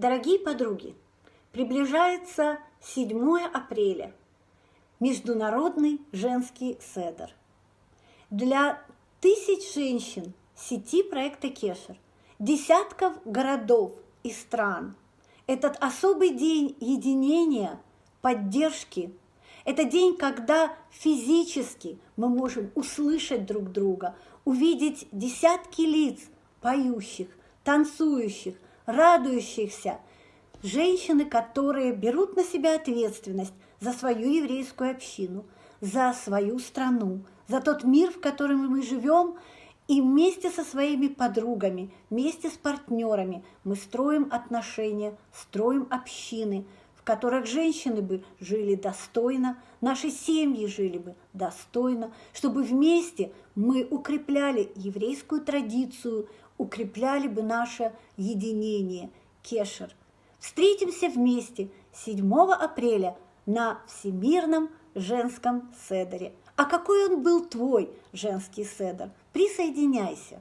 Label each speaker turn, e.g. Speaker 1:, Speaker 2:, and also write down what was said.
Speaker 1: Дорогие подруги, приближается 7 апреля, Международный женский седер. Для тысяч женщин сети проекта Кешер, десятков городов и стран этот особый день единения, поддержки, это день, когда физически мы можем услышать друг друга, увидеть десятки лиц поющих, танцующих, радующихся, женщины, которые берут на себя ответственность за свою еврейскую общину, за свою страну, за тот мир, в котором мы живем, и вместе со своими подругами, вместе с партнерами мы строим отношения, строим общины, которых женщины бы жили достойно, наши семьи жили бы достойно, чтобы вместе мы укрепляли еврейскую традицию, укрепляли бы наше единение, кешер. Встретимся вместе 7 апреля на Всемирном женском седере. А какой он был твой женский седер? Присоединяйся!